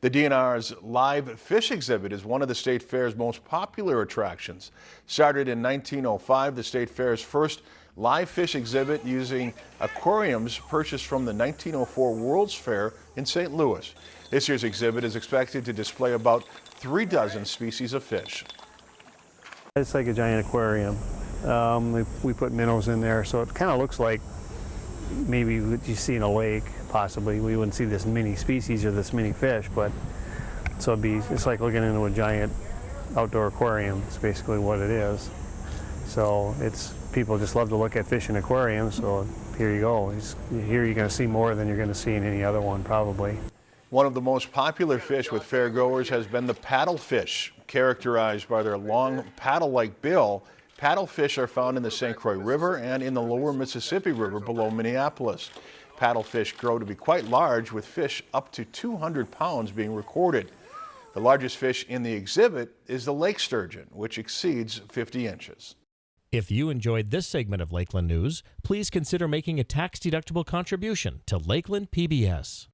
The DNR's live fish exhibit is one of the state fair's most popular attractions. Started in 1905, the state fair's first live fish exhibit using aquariums purchased from the 1904 World's Fair in St. Louis. This year's exhibit is expected to display about three dozen species of fish. It's like a giant aquarium. Um, we, we put minnows in there, so it kind of looks like maybe what you see in a lake, possibly. We wouldn't see this many species or this many fish, but so it'd be, it's like looking into a giant outdoor aquarium. It's basically what it is. So it's, people just love to look at fish in aquariums, so here you go. It's, here you're going to see more than you're going to see in any other one, probably. One of the most popular fish with fairgoers has been the paddlefish. Characterized by their long paddle-like bill, paddlefish are found in the St. Croix River and in the lower Mississippi River below Minneapolis. Paddlefish grow to be quite large, with fish up to 200 pounds being recorded. The largest fish in the exhibit is the lake sturgeon, which exceeds 50 inches. If you enjoyed this segment of Lakeland News, please consider making a tax-deductible contribution to Lakeland PBS.